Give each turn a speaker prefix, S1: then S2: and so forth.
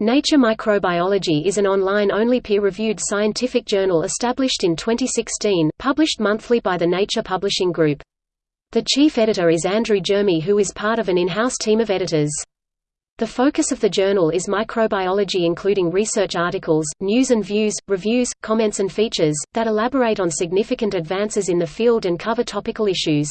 S1: Nature Microbiology is an online-only peer-reviewed scientific journal established in 2016, published monthly by the Nature Publishing Group. The chief editor is Andrew Jermy who is part of an in-house team of editors. The focus of the journal is microbiology including research articles, news and views, reviews, comments and features, that elaborate on significant advances in the field and cover topical issues.